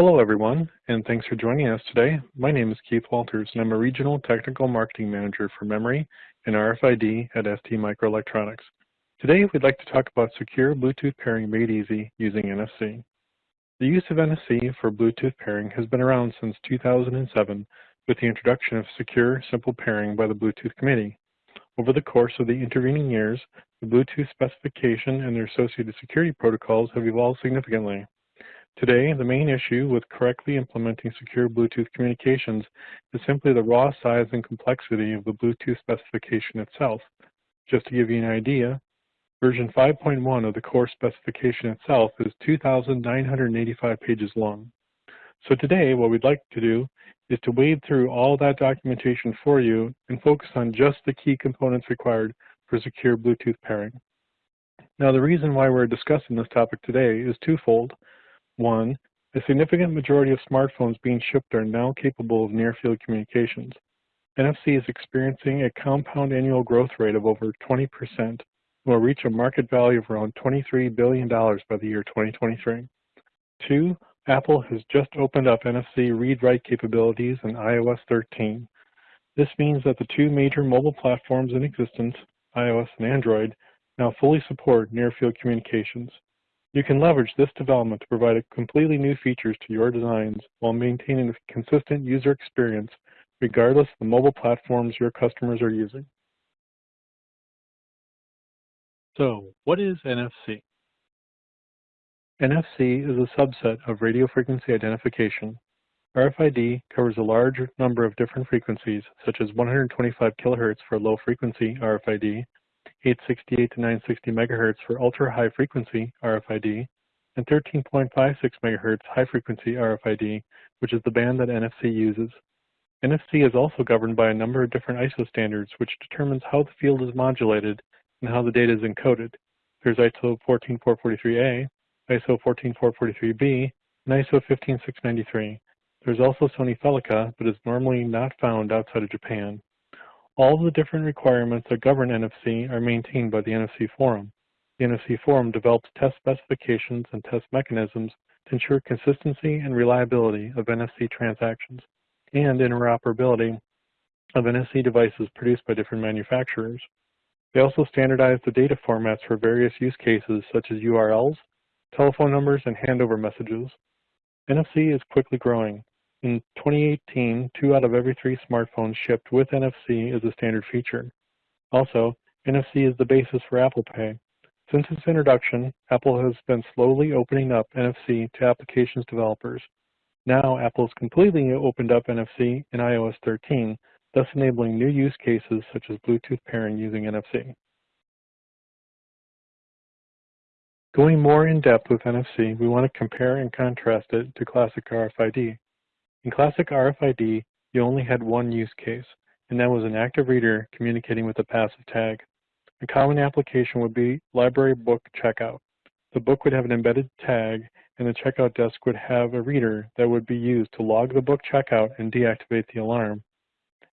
Hello everyone, and thanks for joining us today. My name is Keith Walters, and I'm a Regional Technical Marketing Manager for Memory and RFID at STMicroelectronics. Today we'd like to talk about secure Bluetooth pairing made easy using NFC. The use of NFC for Bluetooth pairing has been around since 2007 with the introduction of secure, simple pairing by the Bluetooth Committee. Over the course of the intervening years, the Bluetooth specification and their associated security protocols have evolved significantly. Today, the main issue with correctly implementing secure Bluetooth communications is simply the raw size and complexity of the Bluetooth specification itself. Just to give you an idea, version 5.1 of the core specification itself is 2,985 pages long. So today, what we'd like to do is to wade through all that documentation for you and focus on just the key components required for secure Bluetooth pairing. Now, the reason why we're discussing this topic today is twofold. One, a significant majority of smartphones being shipped are now capable of near-field communications. NFC is experiencing a compound annual growth rate of over 20% and will reach a market value of around $23 billion by the year 2023. Two, Apple has just opened up NFC read-write capabilities in iOS 13. This means that the two major mobile platforms in existence, iOS and Android, now fully support near-field communications. You can leverage this development to provide completely new features to your designs while maintaining a consistent user experience regardless of the mobile platforms your customers are using. So, what is NFC? NFC is a subset of radio frequency identification. RFID covers a large number of different frequencies, such as 125 kHz for low frequency RFID 868 to 960 MHz for ultra-high frequency RFID, and 13.56 MHz high frequency RFID, which is the band that NFC uses. NFC is also governed by a number of different ISO standards, which determines how the field is modulated and how the data is encoded. There's ISO 14443A, ISO 14443B, and ISO 15693. There's also Sony Felica, but is normally not found outside of Japan. All the different requirements that govern NFC are maintained by the NFC Forum. The NFC Forum develops test specifications and test mechanisms to ensure consistency and reliability of NFC transactions and interoperability of NFC devices produced by different manufacturers. They also standardize the data formats for various use cases such as URLs, telephone numbers, and handover messages. NFC is quickly growing. In 2018, two out of every three smartphones shipped with NFC is a standard feature. Also, NFC is the basis for Apple Pay. Since its introduction, Apple has been slowly opening up NFC to applications developers. Now, Apple has completely opened up NFC in iOS 13, thus enabling new use cases such as Bluetooth pairing using NFC. Going more in depth with NFC, we want to compare and contrast it to classic RFID. In classic RFID, you only had one use case, and that was an active reader communicating with a passive tag. A common application would be library book checkout. The book would have an embedded tag, and the checkout desk would have a reader that would be used to log the book checkout and deactivate the alarm.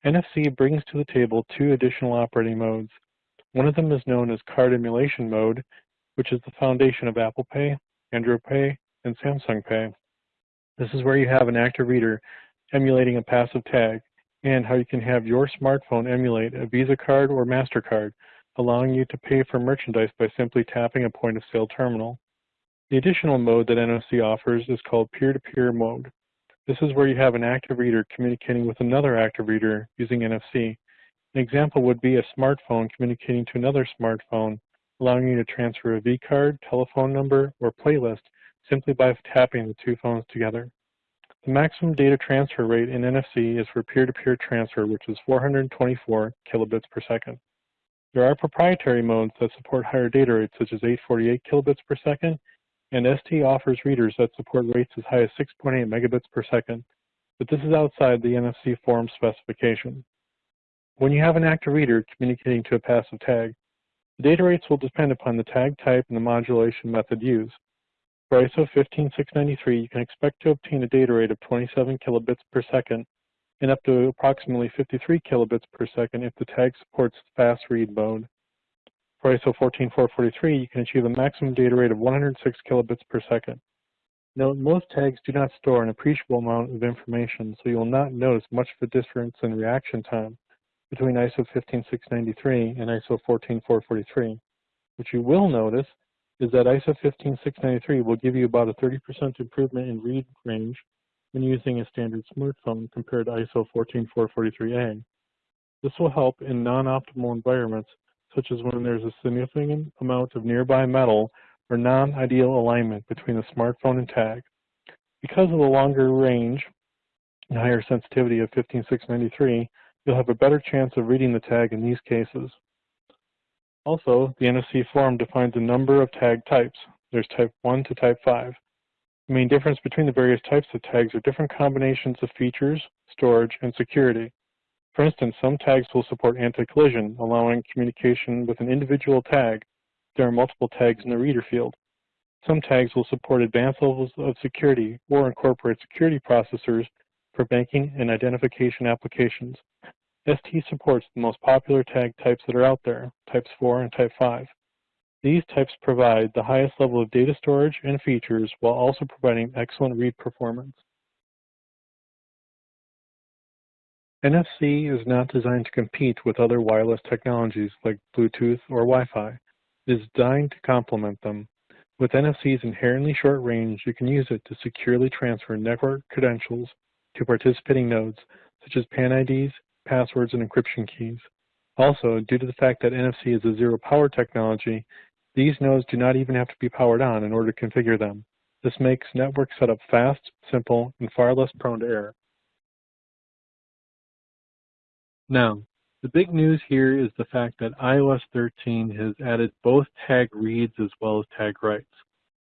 NFC brings to the table two additional operating modes. One of them is known as card emulation mode, which is the foundation of Apple Pay, Android Pay, and Samsung Pay. This is where you have an active reader emulating a passive tag and how you can have your smartphone emulate a Visa card or MasterCard, allowing you to pay for merchandise by simply tapping a point of sale terminal. The additional mode that NFC offers is called peer-to-peer -peer mode. This is where you have an active reader communicating with another active reader using NFC. An example would be a smartphone communicating to another smartphone, allowing you to transfer a V-card, telephone number, or playlist simply by tapping the two phones together. The maximum data transfer rate in NFC is for peer-to-peer -peer transfer, which is 424 kilobits per second. There are proprietary modes that support higher data rates, such as 848 kilobits per second, and ST offers readers that support rates as high as 6.8 megabits per second, but this is outside the NFC Forum specification. When you have an active reader communicating to a passive tag, the data rates will depend upon the tag type and the modulation method used. For ISO 15693, you can expect to obtain a data rate of 27 kilobits per second, and up to approximately 53 kilobits per second if the tag supports fast read mode. For ISO 14443, you can achieve a maximum data rate of 106 kilobits per second. Note, most tags do not store an appreciable amount of information, so you will not notice much of a difference in reaction time between ISO 15693 and ISO 14443. What you will notice is that ISO 15693 will give you about a 30% improvement in read range when using a standard smartphone compared to ISO 14443A. This will help in non-optimal environments such as when there's a significant amount of nearby metal or non-ideal alignment between the smartphone and tag. Because of the longer range and higher sensitivity of 15693, you'll have a better chance of reading the tag in these cases. Also, the NFC Forum defines a number of tag types. There's type 1 to type 5. The main difference between the various types of tags are different combinations of features, storage, and security. For instance, some tags will support anti-collision, allowing communication with an individual tag there are multiple tags in the reader field. Some tags will support advanced levels of security or incorporate security processors for banking and identification applications. ST supports the most popular tag types that are out there, types 4 and type 5. These types provide the highest level of data storage and features while also providing excellent read performance. NFC is not designed to compete with other wireless technologies like Bluetooth or Wi-Fi It is designed to complement them. With NFC's inherently short range, you can use it to securely transfer network credentials to participating nodes, such as PAN IDs, passwords, and encryption keys. Also, due to the fact that NFC is a zero power technology, these nodes do not even have to be powered on in order to configure them. This makes network setup fast, simple, and far less prone to error. Now, the big news here is the fact that iOS 13 has added both tag reads as well as tag writes.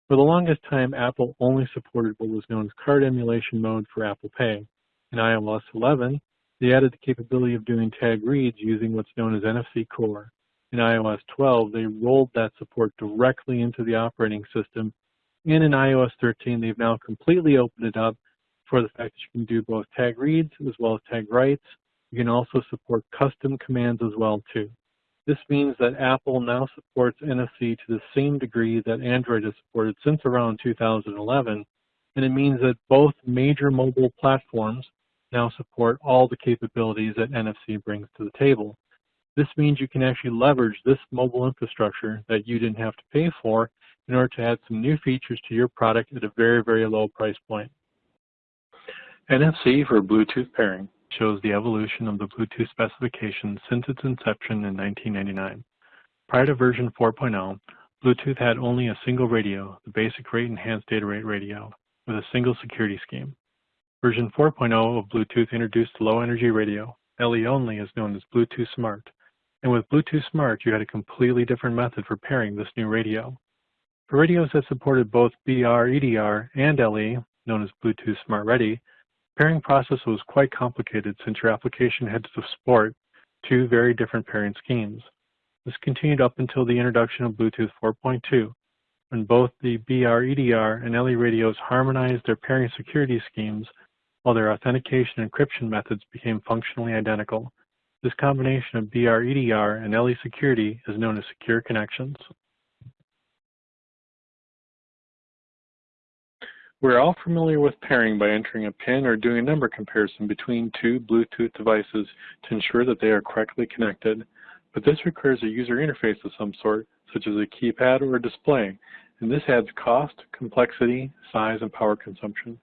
For the longest time, Apple only supported what was known as card emulation mode for Apple Pay. In iOS 11, they added the capability of doing tag reads using what's known as NFC Core. In iOS 12, they rolled that support directly into the operating system. And in iOS 13, they've now completely opened it up for the fact that you can do both tag reads as well as tag writes you can also support custom commands as well too. This means that Apple now supports NFC to the same degree that Android has supported since around 2011, and it means that both major mobile platforms now support all the capabilities that NFC brings to the table. This means you can actually leverage this mobile infrastructure that you didn't have to pay for in order to add some new features to your product at a very, very low price point. NFC for Bluetooth pairing shows the evolution of the Bluetooth specification since its inception in 1999. Prior to version 4.0, Bluetooth had only a single radio, the basic rate enhanced data rate radio, with a single security scheme. Version 4.0 of Bluetooth introduced low energy radio, LE only is known as Bluetooth Smart. And with Bluetooth Smart, you had a completely different method for pairing this new radio. For radios that supported both BR, EDR, and LE, known as Bluetooth Smart Ready, pairing process was quite complicated since your application had to support two very different pairing schemes. This continued up until the introduction of Bluetooth 4.2, when both the BR, EDR, and LE radios harmonized their pairing security schemes while their authentication and encryption methods became functionally identical. This combination of BR, EDR, and LE security is known as secure connections. We're all familiar with pairing by entering a PIN or doing a number comparison between two Bluetooth devices to ensure that they are correctly connected. But this requires a user interface of some sort, such as a keypad or a display, and this adds cost, complexity, size, and power consumption.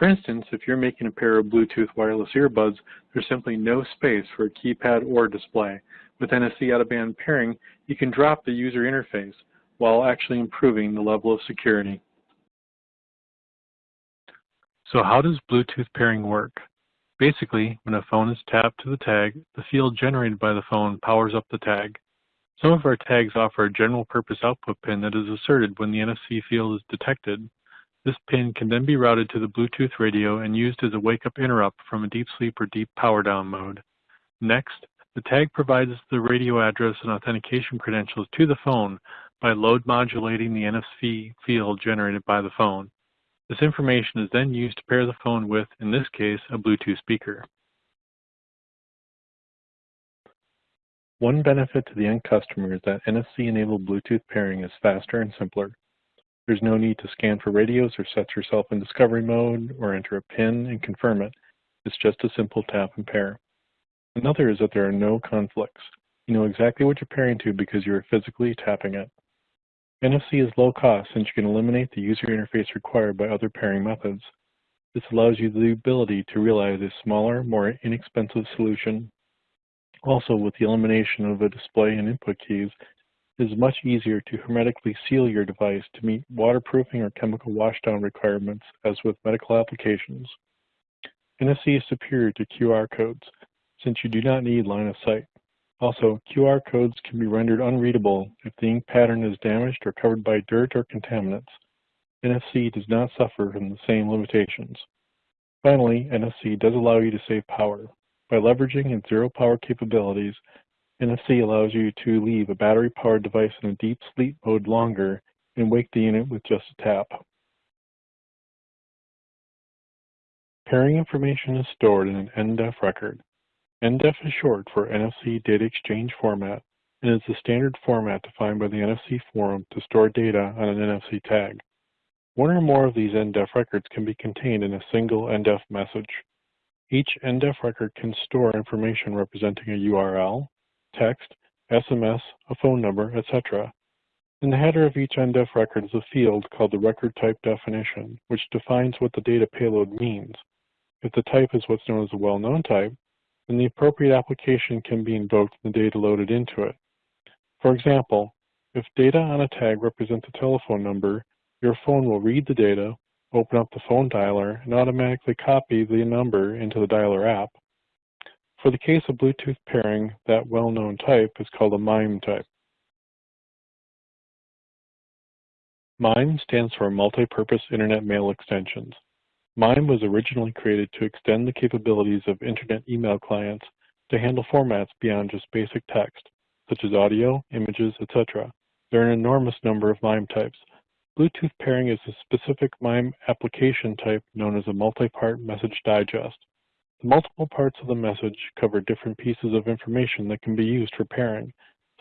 For instance, if you're making a pair of Bluetooth wireless earbuds, there's simply no space for a keypad or display. With NFC out-of-band pairing, you can drop the user interface while actually improving the level of security. So how does Bluetooth pairing work? Basically, when a phone is tapped to the tag, the field generated by the phone powers up the tag. Some of our tags offer a general purpose output pin that is asserted when the NFC field is detected. This pin can then be routed to the Bluetooth radio and used as a wake-up interrupt from a deep sleep or deep power down mode. Next, the tag provides the radio address and authentication credentials to the phone by load modulating the NFC field generated by the phone. This information is then used to pair the phone with, in this case, a Bluetooth speaker. One benefit to the end customer is that NFC-enabled Bluetooth pairing is faster and simpler. There's no need to scan for radios or set yourself in discovery mode or enter a PIN and confirm it. It's just a simple tap and pair. Another is that there are no conflicts. You know exactly what you're pairing to because you are physically tapping it. NFC is low cost since you can eliminate the user interface required by other pairing methods. This allows you the ability to realize a smaller, more inexpensive solution. Also, with the elimination of the display and input keys, it is much easier to hermetically seal your device to meet waterproofing or chemical washdown requirements as with medical applications. NFC is superior to QR codes since you do not need line of sight. Also, QR codes can be rendered unreadable if the ink pattern is damaged or covered by dirt or contaminants. NFC does not suffer from the same limitations. Finally, NFC does allow you to save power. By leveraging its zero power capabilities, NFC allows you to leave a battery-powered device in a deep sleep mode longer and wake the unit with just a tap. Pairing information is stored in an NDEF record. NDEF is short for NFC Data Exchange Format and is the standard format defined by the NFC Forum to store data on an NFC tag. One or more of these NDEF records can be contained in a single NDEF message. Each NDEF record can store information representing a URL, text, SMS, a phone number, etc. In the header of each NDEF record is a field called the record type definition, which defines what the data payload means. If the type is what's known as a well-known type, then the appropriate application can be invoked and the data loaded into it. For example, if data on a tag represents a telephone number, your phone will read the data, open up the phone dialer, and automatically copy the number into the dialer app. For the case of Bluetooth pairing, that well-known type is called a MIME type. MIME stands for Multi-Purpose Internet Mail Extensions. MIME was originally created to extend the capabilities of Internet email clients to handle formats beyond just basic text, such as audio, images, etc. There are an enormous number of MIME types. Bluetooth pairing is a specific MIME application type known as a multi-part message digest. Multiple parts of the message cover different pieces of information that can be used for pairing,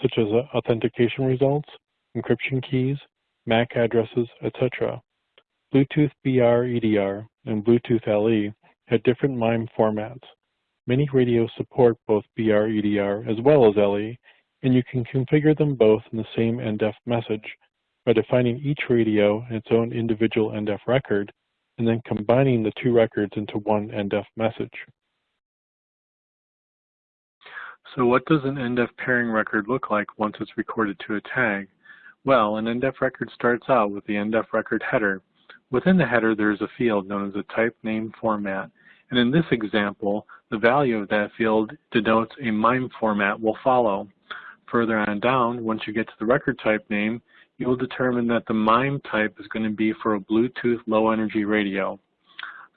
such as uh, authentication results, encryption keys, MAC addresses, etc. Bluetooth BR EDR and Bluetooth LE had different MIME formats. Many radios support both BR EDR as well as LE, and you can configure them both in the same NDEF message by defining each radio in its own individual NDEF record and then combining the two records into one NDEF message. So what does an NDEF pairing record look like once it's recorded to a tag? Well, an NDEF record starts out with the NDEF record header, Within the header, there is a field known as a type name format. And in this example, the value of that field denotes a MIME format will follow. Further on down, once you get to the record type name, you will determine that the MIME type is going to be for a Bluetooth low energy radio.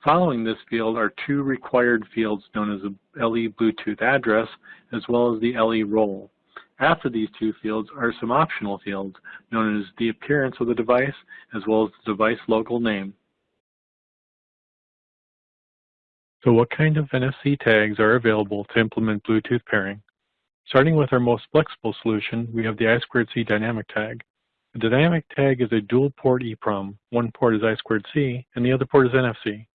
Following this field are two required fields known as the LE Bluetooth address as well as the LE role. After these two fields are some optional fields, known as the appearance of the device, as well as the device local name. So what kind of NFC tags are available to implement Bluetooth pairing? Starting with our most flexible solution, we have the I2C dynamic tag. The dynamic tag is a dual port EEPROM. One port is I2C and the other port is NFC.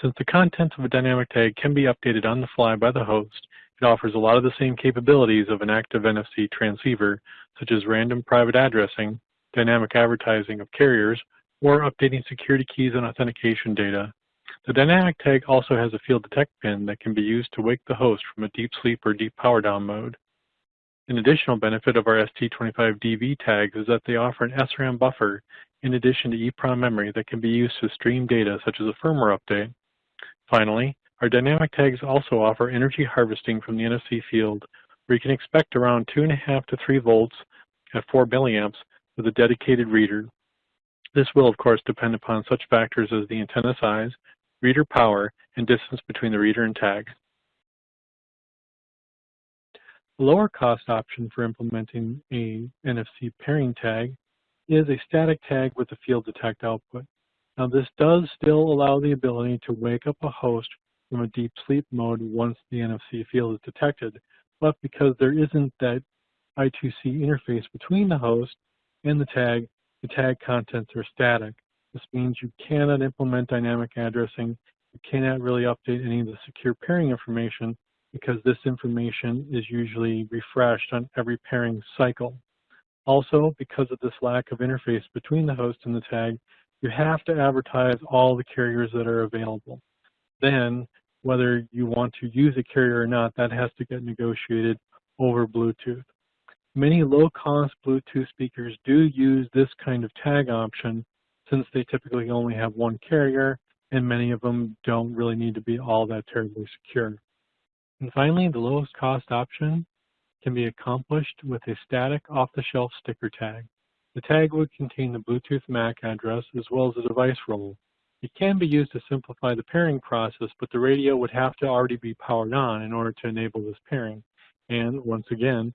Since the contents of a dynamic tag can be updated on the fly by the host, it offers a lot of the same capabilities of an active NFC transceiver, such as random private addressing, dynamic advertising of carriers, or updating security keys and authentication data. The dynamic tag also has a field detect pin that can be used to wake the host from a deep sleep or deep power down mode. An additional benefit of our ST25DV tags is that they offer an SRAM buffer in addition to EEPROM memory that can be used to stream data such as a firmware update. Finally, our dynamic tags also offer energy harvesting from the NFC field, where you can expect around 2.5 to 3 volts at 4 milliamps with a dedicated reader. This will, of course, depend upon such factors as the antenna size, reader power, and distance between the reader and tag. Lower cost option for implementing a NFC pairing tag is a static tag with a field detect output. Now this does still allow the ability to wake up a host from a deep sleep mode once the NFC field is detected, but because there isn't that I2C interface between the host and the tag, the tag contents are static. This means you cannot implement dynamic addressing. You cannot really update any of the secure pairing information because this information is usually refreshed on every pairing cycle. Also, because of this lack of interface between the host and the tag, you have to advertise all the carriers that are available. Then, whether you want to use a carrier or not, that has to get negotiated over Bluetooth. Many low-cost Bluetooth speakers do use this kind of tag option since they typically only have one carrier and many of them don't really need to be all that terribly secure. And finally, the lowest cost option can be accomplished with a static off-the-shelf sticker tag. The tag would contain the Bluetooth MAC address as well as the device role. It can be used to simplify the pairing process, but the radio would have to already be powered on in order to enable this pairing. And once again,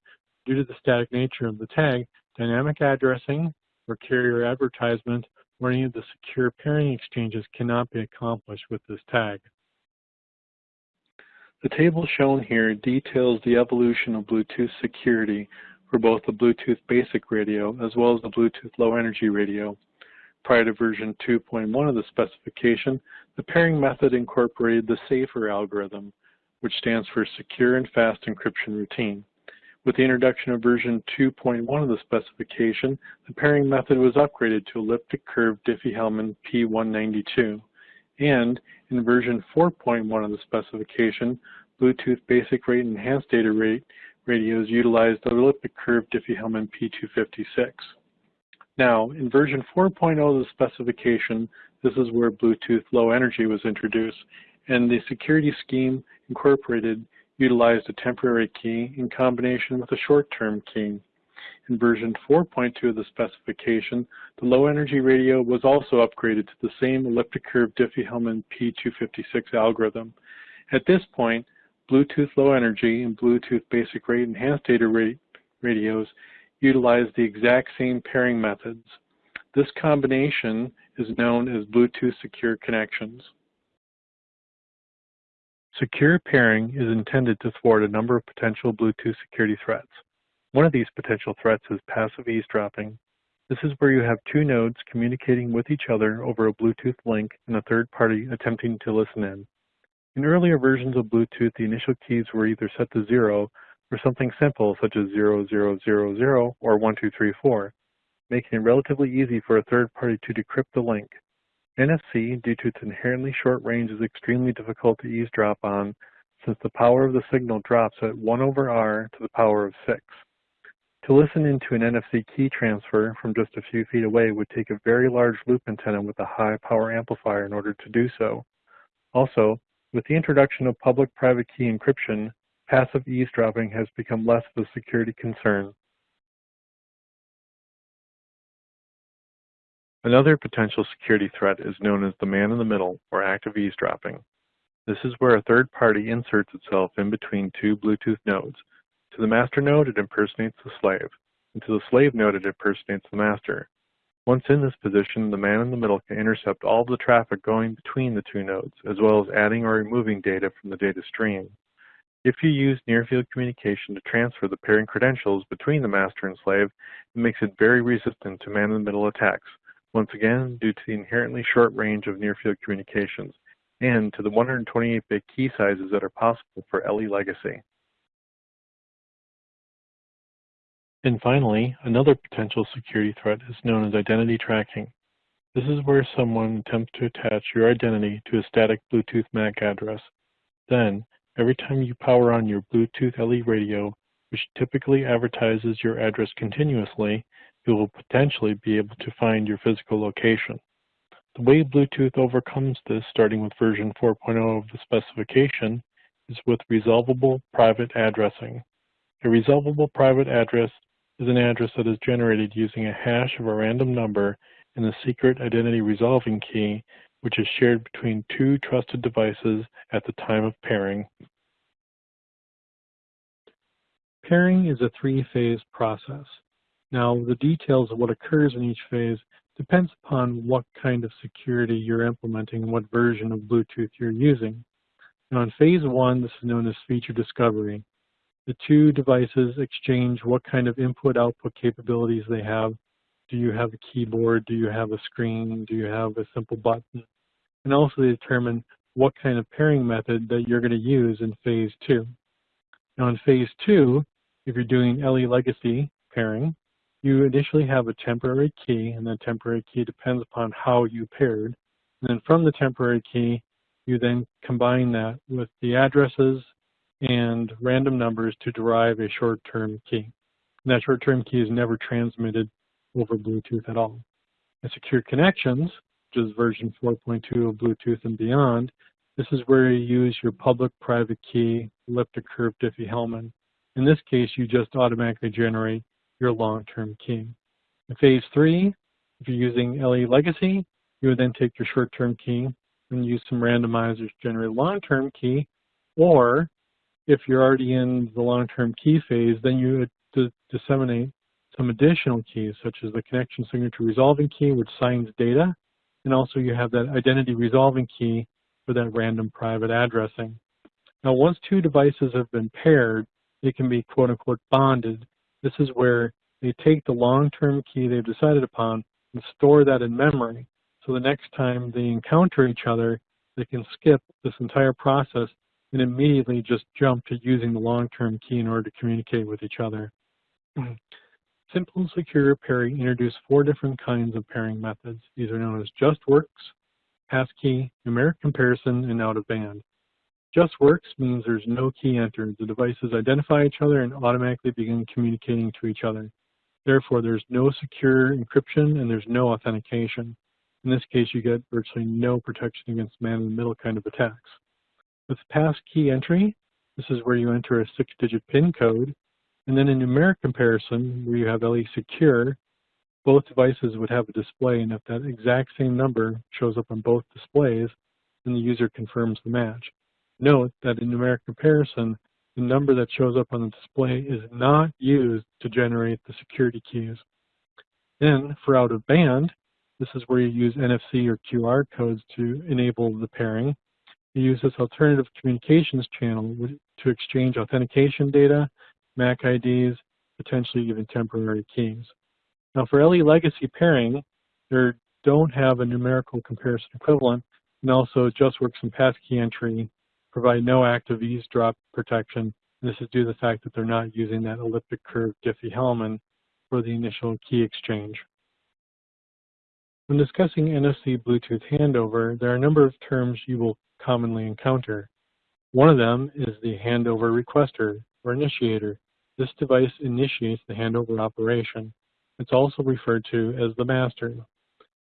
Due to the static nature of the tag, dynamic addressing or carrier advertisement or any of the secure pairing exchanges cannot be accomplished with this tag. The table shown here details the evolution of Bluetooth security for both the Bluetooth basic radio as well as the Bluetooth low energy radio. Prior to version 2.1 of the specification, the pairing method incorporated the SAFER algorithm, which stands for Secure and Fast Encryption Routine. With the introduction of version 2.1 of the specification, the pairing method was upgraded to elliptic curve Diffie-Hellman P192. And in version 4.1 of the specification, Bluetooth basic rate and enhanced data rate radios utilized the elliptic curve Diffie-Hellman P256. Now, in version 4.0 of the specification, this is where Bluetooth Low Energy was introduced, and the security scheme incorporated utilized a temporary key in combination with a short-term key. In version 4.2 of the specification, the low-energy radio was also upgraded to the same elliptic curve Diffie-Hellman P256 algorithm. At this point, Bluetooth Low Energy and Bluetooth Basic Rate Enhanced Data rate radios utilize the exact same pairing methods. This combination is known as Bluetooth Secure Connections. Secure pairing is intended to thwart a number of potential Bluetooth security threats. One of these potential threats is passive eavesdropping. This is where you have two nodes communicating with each other over a Bluetooth link and a third party attempting to listen in. In earlier versions of Bluetooth, the initial keys were either set to zero or something simple such as 0000 or 1234, making it relatively easy for a third party to decrypt the link. NFC, due to its inherently short range, is extremely difficult to eavesdrop on since the power of the signal drops at 1 over R to the power of 6. To listen into an NFC key transfer from just a few feet away would take a very large loop antenna with a high power amplifier in order to do so. Also, with the introduction of public-private key encryption, passive eavesdropping has become less of a security concern. Another potential security threat is known as the man-in-the-middle, or active eavesdropping. This is where a third party inserts itself in between two Bluetooth nodes. To the master node, it impersonates the slave, and to the slave node, it impersonates the master. Once in this position, the man-in-the-middle can intercept all of the traffic going between the two nodes, as well as adding or removing data from the data stream. If you use near-field communication to transfer the pairing credentials between the master and slave, it makes it very resistant to man-in-the-middle attacks, once again due to the inherently short range of near-field communications, and to the 128-bit key sizes that are possible for LE legacy. And finally, another potential security threat is known as identity tracking. This is where someone attempts to attach your identity to a static Bluetooth MAC address. Then, every time you power on your Bluetooth LE radio, which typically advertises your address continuously, you will potentially be able to find your physical location. The way Bluetooth overcomes this, starting with version 4.0 of the specification, is with resolvable private addressing. A resolvable private address is an address that is generated using a hash of a random number and a secret identity resolving key, which is shared between two trusted devices at the time of pairing. Pairing is a three-phase process. Now, the details of what occurs in each phase depends upon what kind of security you're implementing and what version of Bluetooth you're using. Now, in phase one, this is known as feature discovery. The two devices exchange what kind of input-output capabilities they have. Do you have a keyboard? Do you have a screen? Do you have a simple button? And also determine what kind of pairing method that you're going to use in phase two. Now in phase two, if you're doing LE legacy pairing, you initially have a temporary key, and that temporary key depends upon how you paired. And then from the temporary key, you then combine that with the addresses and random numbers to derive a short-term key. And that short-term key is never transmitted over Bluetooth at all. And secure connections, which is version 4.2 of Bluetooth and beyond, this is where you use your public-private key elliptic curve Diffie-Hellman. In this case, you just automatically generate your long-term key. In phase three, if you're using LE Legacy, you would then take your short-term key and use some randomizers to generate a long-term key, or if you're already in the long-term key phase, then you disseminate some additional keys, such as the connection signature resolving key, which signs data, and also you have that identity resolving key for that random private addressing. Now, once two devices have been paired, they can be quote unquote bonded. This is where they take the long-term key they've decided upon and store that in memory. So the next time they encounter each other, they can skip this entire process and immediately just jump to using the long-term key in order to communicate with each other. Mm-hmm. Simple and secure pairing introduced four different kinds of pairing methods. These are known as JustWorks, passkey, numeric comparison, and out of band. Just works means there's no key entered. The devices identify each other and automatically begin communicating to each other. Therefore, there's no secure encryption and there's no authentication. In this case, you get virtually no protection against man-in-the-middle kind of attacks. With passkey entry, this is where you enter a six-digit PIN code, and then in numeric comparison, where you have LE Secure, both devices would have a display, and if that exact same number shows up on both displays, then the user confirms the match. Note that in numeric comparison, the number that shows up on the display is not used to generate the security keys. Then, for out of band, this is where you use NFC or QR codes to enable the pairing. Use this alternative communications channel to exchange authentication data, MAC IDs, potentially even temporary keys. Now for LE legacy pairing, there don't have a numerical comparison equivalent, and also just JustWorks and passkey entry provide no active eavesdrop protection. This is due to the fact that they're not using that elliptic curve Diffie-Hellman for the initial key exchange. When discussing NFC Bluetooth handover, there are a number of terms you will commonly encounter. One of them is the handover requester or initiator. This device initiates the handover operation. It's also referred to as the master.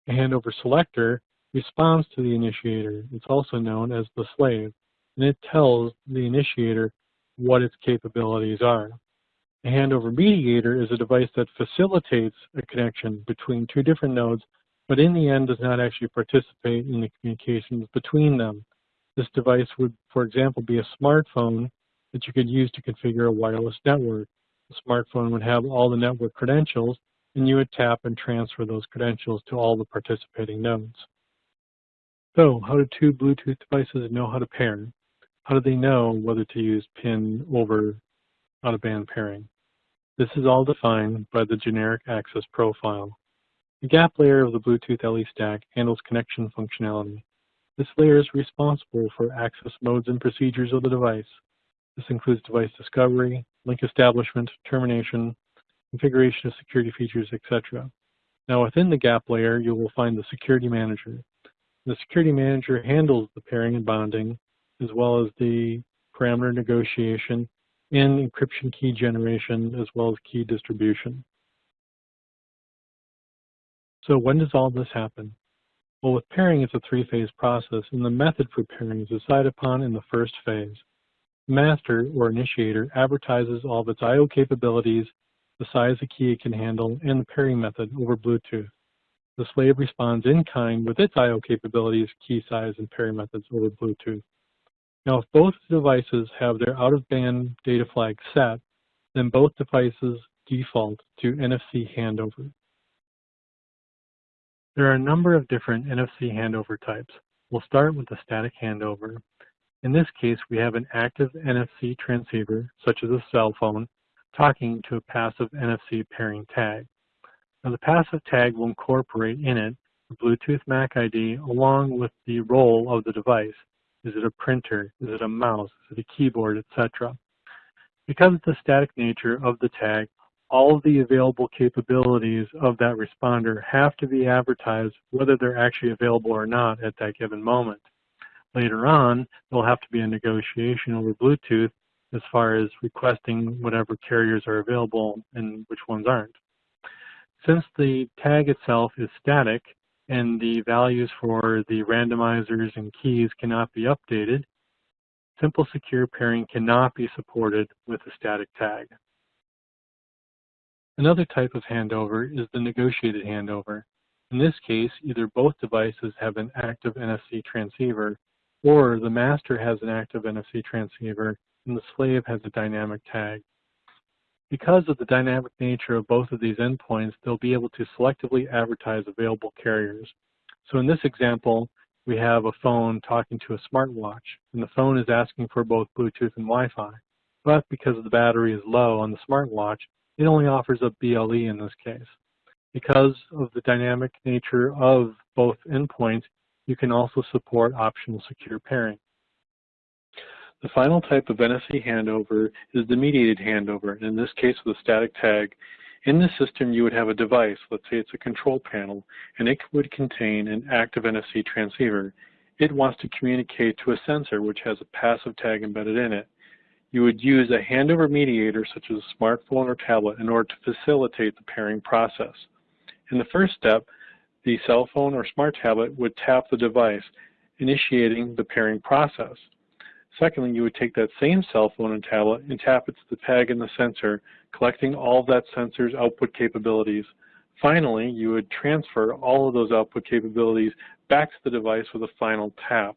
A handover selector responds to the initiator. It's also known as the slave, and it tells the initiator what its capabilities are. A handover mediator is a device that facilitates a connection between two different nodes but in the end does not actually participate in the communications between them. This device would, for example, be a smartphone that you could use to configure a wireless network. The smartphone would have all the network credentials, and you would tap and transfer those credentials to all the participating nodes. So, how do two Bluetooth devices know how to pair? How do they know whether to use PIN over out-of-band pairing? This is all defined by the generic access profile. The gap layer of the Bluetooth LE stack handles connection functionality. This layer is responsible for access modes and procedures of the device. This includes device discovery, link establishment, termination, configuration of security features, etc. Now within the gap layer, you will find the security manager. The security manager handles the pairing and bonding, as well as the parameter negotiation and encryption key generation, as well as key distribution. So when does all this happen? Well, with pairing, it's a three-phase process, and the method for pairing is decided upon in the first phase. Master, or initiator, advertises all of its I.O. capabilities, the size of key it can handle, and the pairing method over Bluetooth. The slave responds in kind with its I.O. capabilities, key size, and pairing methods over Bluetooth. Now, if both devices have their out-of-band data flag set, then both devices default to NFC handover. There are a number of different NFC handover types. We'll start with the static handover. In this case, we have an active NFC transceiver, such as a cell phone, talking to a passive NFC pairing tag. Now the passive tag will incorporate in it the Bluetooth MAC ID along with the role of the device. Is it a printer? Is it a mouse? Is it a keyboard, etc.? Because of the static nature of the tag, all of the available capabilities of that responder have to be advertised whether they're actually available or not at that given moment. Later on, there'll have to be a negotiation over Bluetooth as far as requesting whatever carriers are available and which ones aren't. Since the tag itself is static and the values for the randomizers and keys cannot be updated, simple secure pairing cannot be supported with a static tag. Another type of handover is the negotiated handover. In this case, either both devices have an active NFC transceiver or the master has an active NFC transceiver and the slave has a dynamic tag. Because of the dynamic nature of both of these endpoints, they'll be able to selectively advertise available carriers. So in this example, we have a phone talking to a smartwatch, and the phone is asking for both Bluetooth and Wi-Fi. But because the battery is low on the smartwatch, it only offers a BLE in this case. Because of the dynamic nature of both endpoints, you can also support optional secure pairing. The final type of NFC handover is the mediated handover, in this case with a static tag. In the system, you would have a device, let's say it's a control panel, and it would contain an active NFC transceiver. It wants to communicate to a sensor which has a passive tag embedded in it. You would use a handover mediator such as a smartphone or tablet in order to facilitate the pairing process. In the first step, the cell phone or smart tablet would tap the device, initiating the pairing process. Secondly, you would take that same cell phone and tablet and tap it to the tag in the sensor, collecting all of that sensor's output capabilities. Finally, you would transfer all of those output capabilities back to the device with a final tap.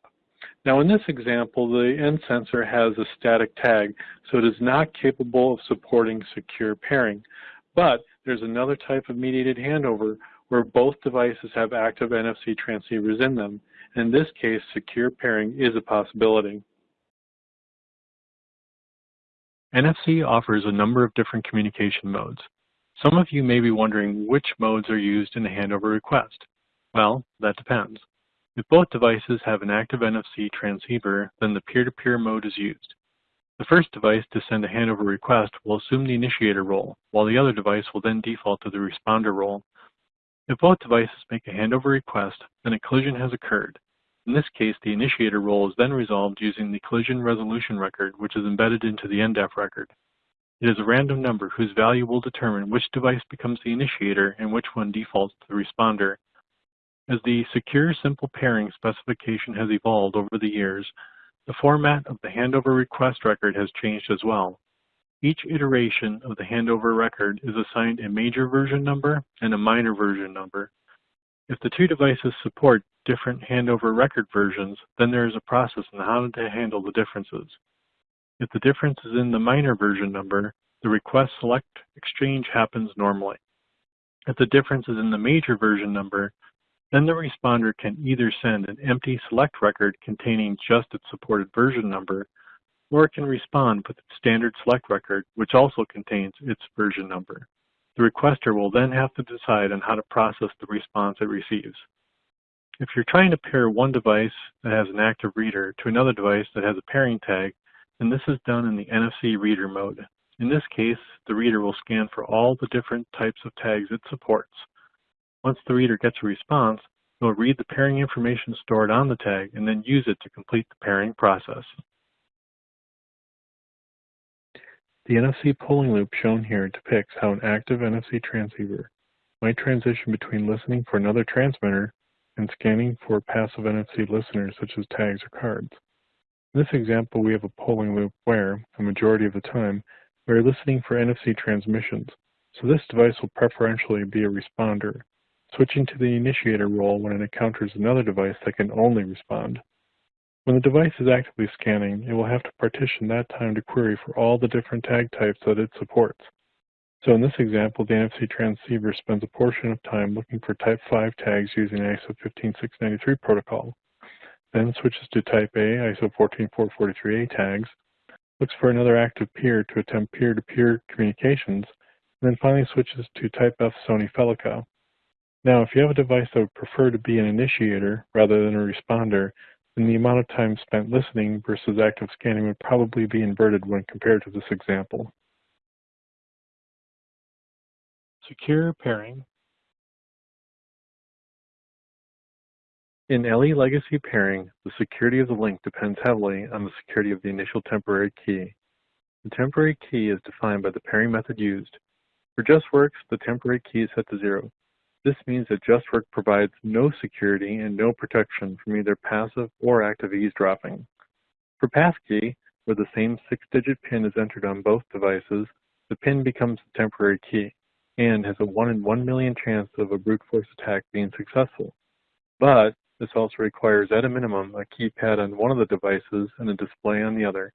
Now in this example, the end sensor has a static tag, so it is not capable of supporting secure pairing. But there's another type of mediated handover where both devices have active NFC transceivers in them. In this case, secure pairing is a possibility. NFC offers a number of different communication modes. Some of you may be wondering which modes are used in a handover request. Well, that depends. If both devices have an active NFC transceiver, then the peer-to-peer -peer mode is used. The first device to send a handover request will assume the initiator role, while the other device will then default to the responder role. If both devices make a handover request, then a collision has occurred. In this case, the initiator role is then resolved using the collision resolution record, which is embedded into the NDEF record. It is a random number whose value will determine which device becomes the initiator and which one defaults to the responder. As the secure simple pairing specification has evolved over the years, the format of the handover request record has changed as well. Each iteration of the handover record is assigned a major version number and a minor version number. If the two devices support different handover record versions, then there is a process on how to handle the differences. If the difference is in the minor version number, the request select exchange happens normally. If the difference is in the major version number, then the responder can either send an empty select record containing just its supported version number, or it can respond with its standard select record, which also contains its version number. The requester will then have to decide on how to process the response it receives. If you're trying to pair one device that has an active reader to another device that has a pairing tag, then this is done in the NFC reader mode. In this case, the reader will scan for all the different types of tags it supports. Once the reader gets a response, it will read the pairing information stored on the tag and then use it to complete the pairing process. The NFC polling loop shown here depicts how an active NFC transceiver might transition between listening for another transmitter and scanning for passive NFC listeners such as tags or cards. In this example, we have a polling loop where, a majority of the time, we are listening for NFC transmissions, so this device will preferentially be a responder, switching to the initiator role when it encounters another device that can only respond. When the device is actively scanning, it will have to partition that time to query for all the different tag types that it supports. So in this example, the NFC transceiver spends a portion of time looking for type 5 tags using ISO 15693 protocol. then switches to type A ISO 14443A tags, looks for another active peer to attempt peer-to-peer -peer communications, and then finally switches to type F Sony Felica. Now, if you have a device that would prefer to be an initiator rather than a responder, then the amount of time spent listening versus active scanning would probably be inverted when compared to this example. Secure pairing. In LE legacy pairing, the security of the link depends heavily on the security of the initial temporary key. The temporary key is defined by the pairing method used. For JustWorks, the temporary key is set to zero. This means that JustWorks provides no security and no protection from either passive or active eavesdropping. For passkey, where the same six-digit PIN is entered on both devices, the PIN becomes the temporary key and has a 1 in 1 million chance of a brute force attack being successful. But this also requires at a minimum a keypad on one of the devices and a display on the other.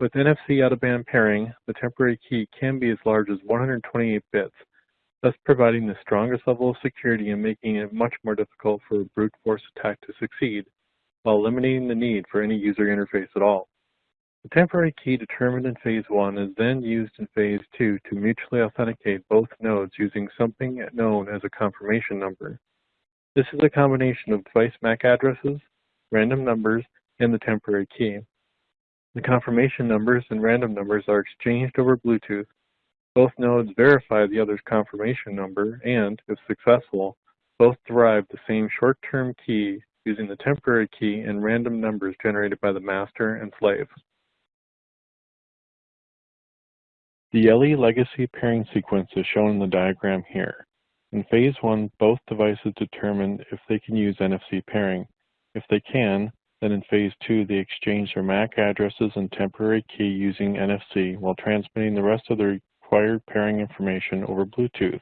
With NFC out-of-band pairing, the temporary key can be as large as 128 bits, thus providing the strongest level of security and making it much more difficult for a brute force attack to succeed, while eliminating the need for any user interface at all. The temporary key determined in Phase 1 is then used in Phase 2 to mutually authenticate both nodes using something known as a confirmation number. This is a combination of device MAC addresses, random numbers, and the temporary key. The confirmation numbers and random numbers are exchanged over Bluetooth both nodes verify the other's confirmation number and, if successful, both derive the same short-term key using the temporary key and random numbers generated by the master and slave. The LE legacy pairing sequence is shown in the diagram here. In phase one, both devices determine if they can use NFC pairing. If they can, then in phase two, they exchange their MAC addresses and temporary key using NFC while transmitting the rest of their required pairing information over Bluetooth.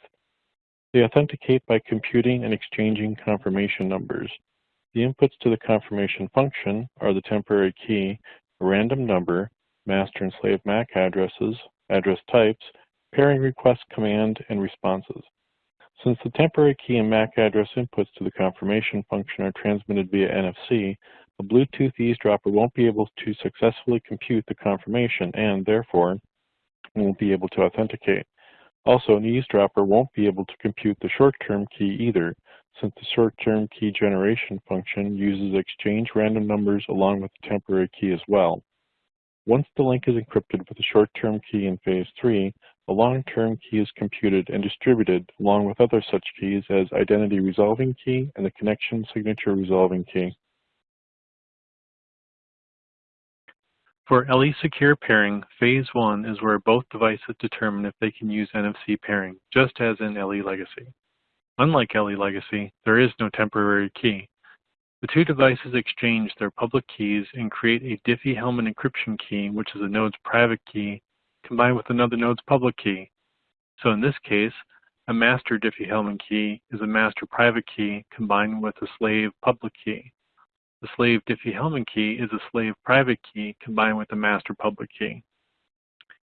They authenticate by computing and exchanging confirmation numbers. The inputs to the confirmation function are the temporary key, a random number, master and slave MAC addresses, address types, pairing request command, and responses. Since the temporary key and MAC address inputs to the confirmation function are transmitted via NFC, a Bluetooth eavesdropper won't be able to successfully compute the confirmation and, therefore, won't be able to authenticate. Also, an eavesdropper won't be able to compute the short-term key either, since the short-term key generation function uses exchange random numbers along with the temporary key as well. Once the link is encrypted with the short-term key in phase 3, the long-term key is computed and distributed along with other such keys as identity resolving key and the connection signature resolving key. For LE Secure pairing, phase one is where both devices determine if they can use NFC pairing, just as in LE Legacy. Unlike LE Legacy, there is no temporary key. The two devices exchange their public keys and create a Diffie-Hellman encryption key, which is a node's private key, combined with another node's public key. So in this case, a master Diffie-Hellman key is a master private key combined with a slave public key. The slave Diffie-Hellman key is a slave private key combined with the master public key.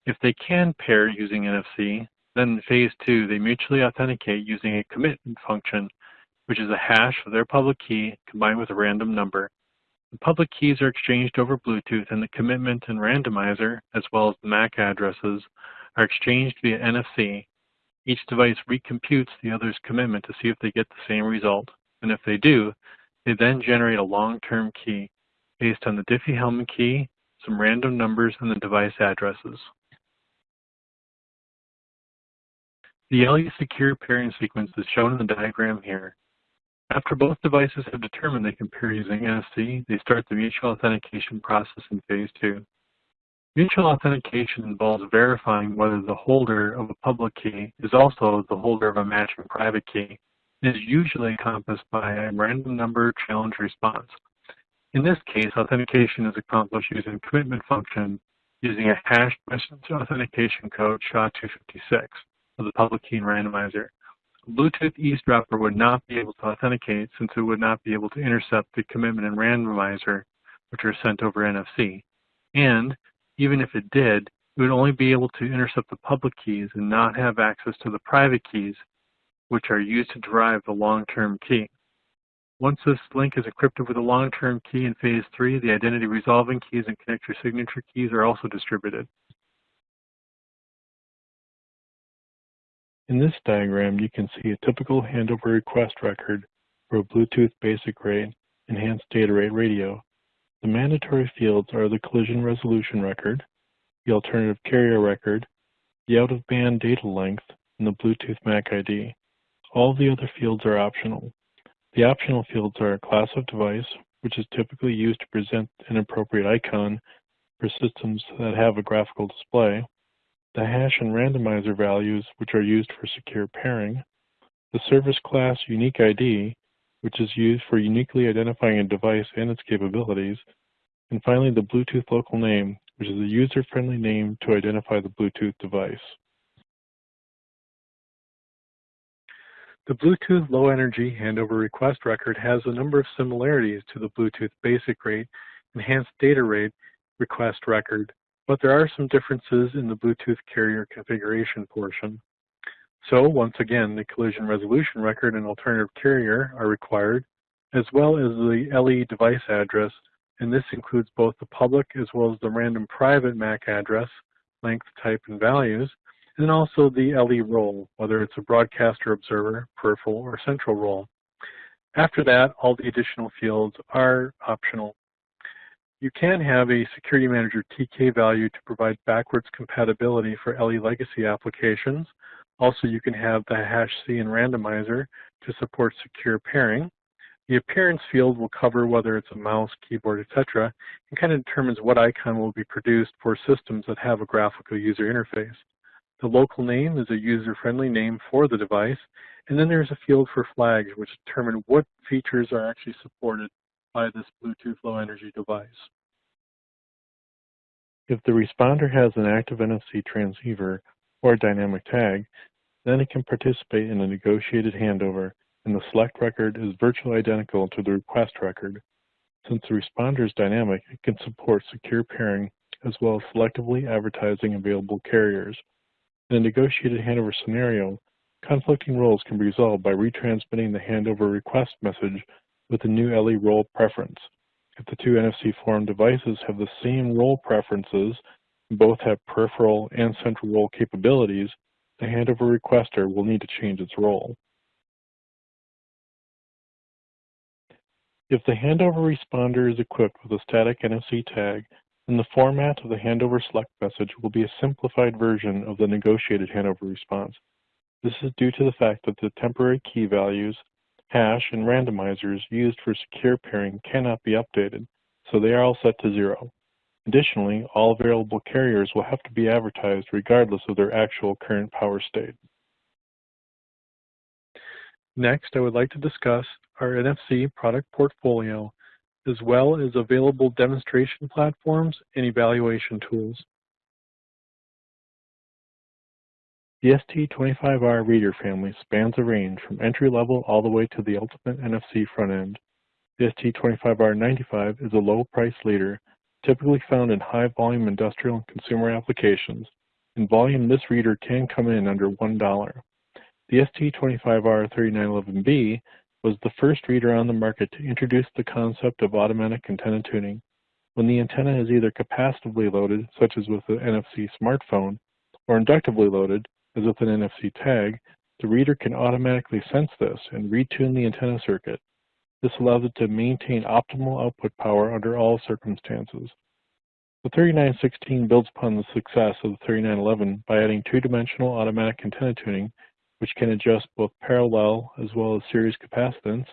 If they can pair using NFC, then in phase two, they mutually authenticate using a commitment function, which is a hash of their public key combined with a random number. The public keys are exchanged over Bluetooth and the commitment and randomizer, as well as the MAC addresses, are exchanged via NFC. Each device recomputes the other's commitment to see if they get the same result. And if they do, they then generate a long-term key based on the Diffie-Hellman key, some random numbers, and the device addresses. The LE secure pairing sequence is shown in the diagram here. After both devices have determined they can pair using NFC, they start the mutual authentication process in phase two. Mutual authentication involves verifying whether the holder of a public key is also the holder of a matching private key is usually encompassed by a random number challenge response. In this case, authentication is accomplished using commitment function using a hashed message authentication code SHA-256 of the public key and randomizer. A Bluetooth eavesdropper would not be able to authenticate since it would not be able to intercept the commitment and randomizer, which are sent over NFC. And even if it did, it would only be able to intercept the public keys and not have access to the private keys which are used to derive the long-term key. Once this link is encrypted with a long-term key in phase three, the identity resolving keys and connector signature keys are also distributed. In this diagram, you can see a typical handover request record for a Bluetooth basic rate enhanced data rate radio. The mandatory fields are the collision resolution record, the alternative carrier record, the out-of-band data length, and the Bluetooth MAC ID. All the other fields are optional. The optional fields are a class of device, which is typically used to present an appropriate icon for systems that have a graphical display, the hash and randomizer values, which are used for secure pairing, the service class unique ID, which is used for uniquely identifying a device and its capabilities, and finally the Bluetooth local name, which is a user-friendly name to identify the Bluetooth device. The Bluetooth Low Energy Handover Request Record has a number of similarities to the Bluetooth Basic Rate Enhanced Data Rate Request Record but there are some differences in the Bluetooth carrier configuration portion. So once again, the collision resolution record and alternative carrier are required, as well as the LE device address, and this includes both the public as well as the random private MAC address, length, type, and values, and then also the LE role, whether it's a broadcaster observer, peripheral, or central role. After that, all the additional fields are optional. You can have a Security Manager TK value to provide backwards compatibility for LE legacy applications. Also, you can have the hash C and randomizer to support secure pairing. The appearance field will cover whether it's a mouse, keyboard, etc., and kind of determines what icon will be produced for systems that have a graphical user interface. The local name is a user-friendly name for the device, and then there's a field for flags which determine what features are actually supported by this Bluetooth low energy device. If the responder has an active NFC transceiver or a dynamic tag, then it can participate in a negotiated handover and the select record is virtually identical to the request record. Since the responder is dynamic, it can support secure pairing as well as selectively advertising available carriers. In a negotiated handover scenario, conflicting roles can be resolved by retransmitting the handover request message with a new LE role preference. If the two NFC Forum devices have the same role preferences, and both have peripheral and central role capabilities, the handover requester will need to change its role. If the handover responder is equipped with a static NFC tag, then the format of the handover select message will be a simplified version of the negotiated handover response. This is due to the fact that the temporary key values hash, and randomizers used for secure pairing cannot be updated, so they are all set to zero. Additionally, all available carriers will have to be advertised regardless of their actual current power state. Next, I would like to discuss our NFC product portfolio, as well as available demonstration platforms and evaluation tools. The ST25R reader family spans a range from entry-level all the way to the ultimate NFC front end. The ST25R95 is a low-price leader, typically found in high-volume industrial and consumer applications. In volume, this reader can come in under $1. The ST25R3911B was the first reader on the market to introduce the concept of automatic antenna tuning. When the antenna is either capacitively loaded, such as with the NFC smartphone, or inductively loaded, as with an NFC tag, the reader can automatically sense this and retune the antenna circuit. This allows it to maintain optimal output power under all circumstances. The 3916 builds upon the success of the 3911 by adding two-dimensional automatic antenna tuning, which can adjust both parallel as well as series capacitance,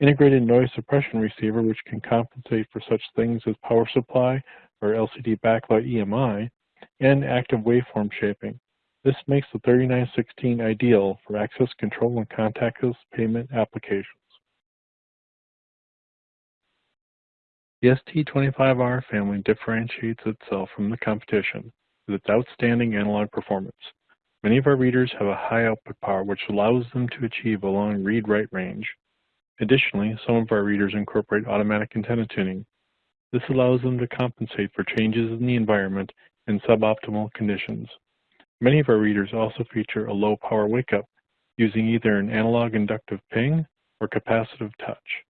integrated noise suppression receiver, which can compensate for such things as power supply or LCD backlight EMI, and active waveform shaping. This makes the 3916 ideal for access control and contactless payment applications. The ST25R family differentiates itself from the competition with its outstanding analog performance. Many of our readers have a high output power which allows them to achieve a long read-write range. Additionally, some of our readers incorporate automatic antenna tuning. This allows them to compensate for changes in the environment and suboptimal conditions. Many of our readers also feature a low power wake-up using either an analog inductive ping or capacitive touch.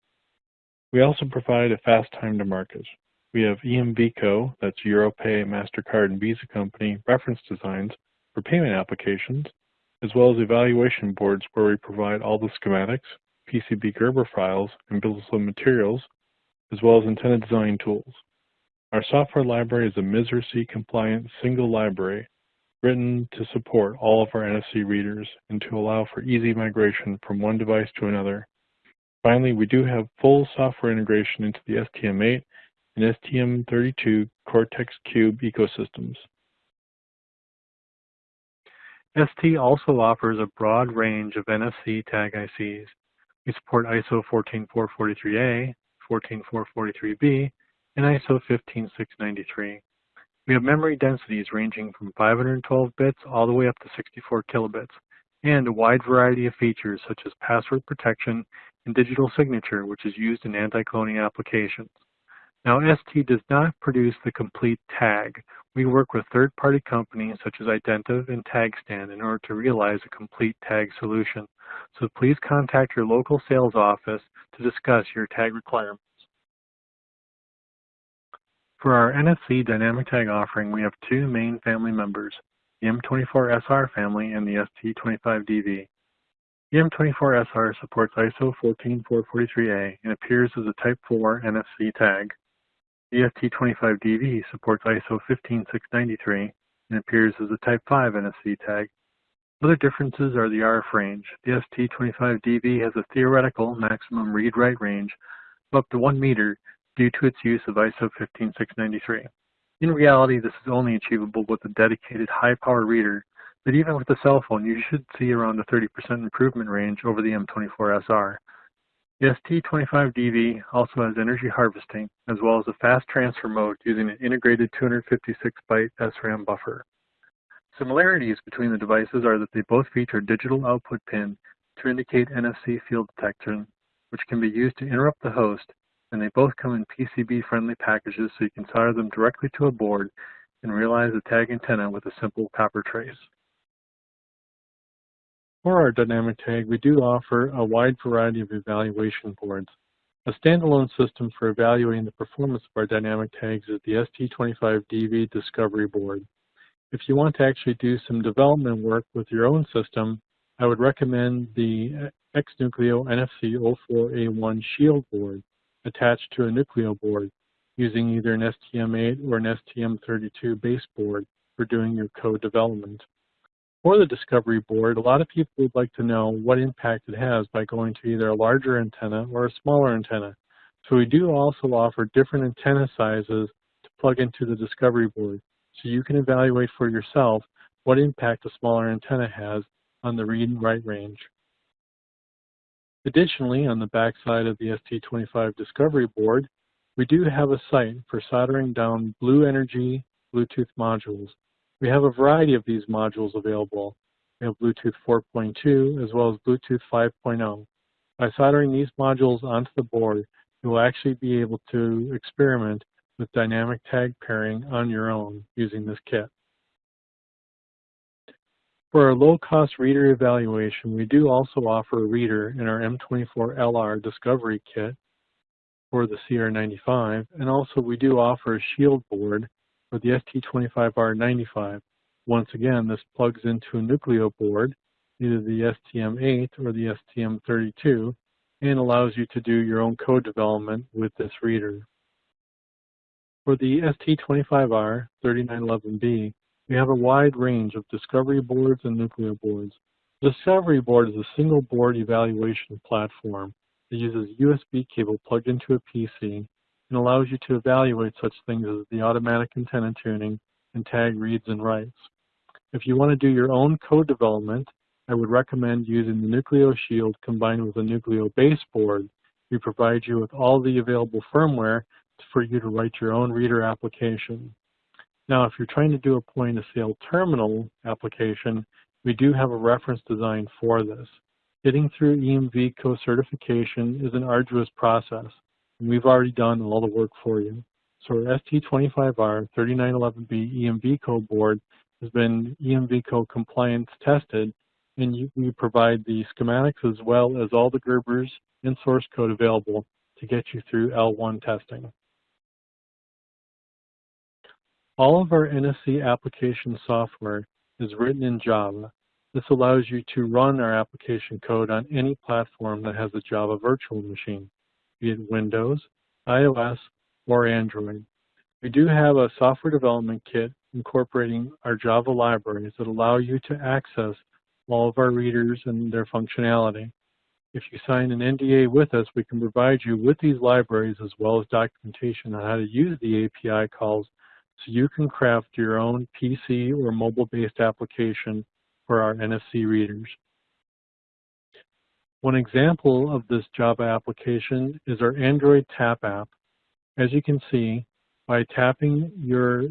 We also provide a fast time to market. We have EMVCo, that's Europay, MasterCard, and Visa Company reference designs for payment applications, as well as evaluation boards where we provide all the schematics, PCB Gerber files, and of materials, as well as intended design tools. Our software library is a MISRA-C compliant single library written to support all of our NFC readers and to allow for easy migration from one device to another. Finally, we do have full software integration into the STM8 and STM32 Cortex-Cube ecosystems. ST also offers a broad range of NFC tag ICs. We support ISO 14443A, 14443B, and ISO 15693. We have memory densities ranging from 512 bits all the way up to 64 kilobits, and a wide variety of features such as password protection and digital signature, which is used in anti-cloning applications. Now, ST does not produce the complete tag. We work with third-party companies such as Identiv and Tagstand in order to realize a complete tag solution. So please contact your local sales office to discuss your tag requirements. For our NFC dynamic tag offering, we have two main family members, the M24SR family and the ST25DV. The M24SR supports ISO 14443A and appears as a Type 4 NFC tag. The ST25DV supports ISO 15693 and appears as a Type 5 NFC tag. Other differences are the RF range. The ST25DV has a theoretical maximum read-write range of up to 1 meter due to its use of ISO 15693. In reality, this is only achievable with a dedicated high-power reader, but even with a cell phone, you should see around a 30% improvement range over the M24SR. The ST25DV also has energy harvesting, as well as a fast transfer mode using an integrated 256-byte SRAM buffer. Similarities between the devices are that they both feature a digital output pin to indicate NFC field detection, which can be used to interrupt the host and they both come in PCB-friendly packages so you can solder them directly to a board and realize the tag antenna with a simple copper trace. For our dynamic tag, we do offer a wide variety of evaluation boards. A standalone system for evaluating the performance of our dynamic tags is the ST25DV Discovery Board. If you want to actually do some development work with your own system, I would recommend the XNucleo NFC 04A1 Shield board attached to a Nucleo board using either an STM8 or an STM32 base board for doing your code development. For the Discovery board, a lot of people would like to know what impact it has by going to either a larger antenna or a smaller antenna. So we do also offer different antenna sizes to plug into the Discovery board so you can evaluate for yourself what impact a smaller antenna has on the read and write range. Additionally, on the backside of the ST25 Discovery board, we do have a site for soldering down BlueNRG Bluetooth modules. We have a variety of these modules available. We have Bluetooth 4.2 as well as Bluetooth 5.0. By soldering these modules onto the board, you will actually be able to experiment with dynamic tag pairing on your own using this kit. For our low-cost reader evaluation, we do also offer a reader in our M24LR Discovery Kit for the CR95, and also we do offer a shield board for the ST25R95. Once again, this plugs into a Nucleo board, either the STM8 or the STM32, and allows you to do your own code development with this reader. For the ST25R 3911B, we have a wide range of discovery boards and Nucleo boards. The discovery board is a single board evaluation platform that uses a USB cable plugged into a PC and allows you to evaluate such things as the automatic antenna tuning and tag reads and writes. If you want to do your own code development, I would recommend using the Nucleo Shield combined with a Nucleo baseboard. We provide you with all the available firmware for you to write your own reader application. Now, if you're trying to do a point-of-sale terminal application, we do have a reference design for this. Getting through EMVCo certification is an arduous process, and we've already done all the work for you. So our ST25R 3911B EMV EMVCo board has been EMV EMVCo compliance tested, and you, we provide the schematics as well as all the Gerbers and source code available to get you through L1 testing. All of our NFC application software is written in Java. This allows you to run our application code on any platform that has a Java virtual machine, it Windows, iOS, or Android. We do have a software development kit incorporating our Java libraries that allow you to access all of our readers and their functionality. If you sign an NDA with us, we can provide you with these libraries as well as documentation on how to use the API calls so you can craft your own PC or mobile-based application for our NFC readers. One example of this Java application is our Android Tap app. As you can see, by tapping your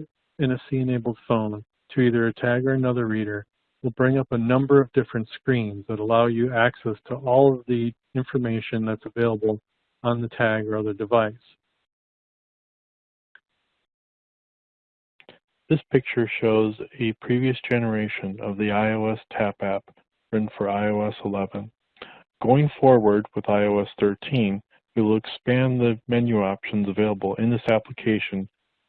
NFC-enabled phone to either a tag or another reader, will bring up a number of different screens that allow you access to all of the information that's available on the tag or other device. This picture shows a previous generation of the iOS Tap app written for iOS 11. Going forward with iOS 13, we will expand the menu options available in this application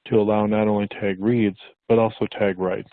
to allow not only tag reads, but also tag writes.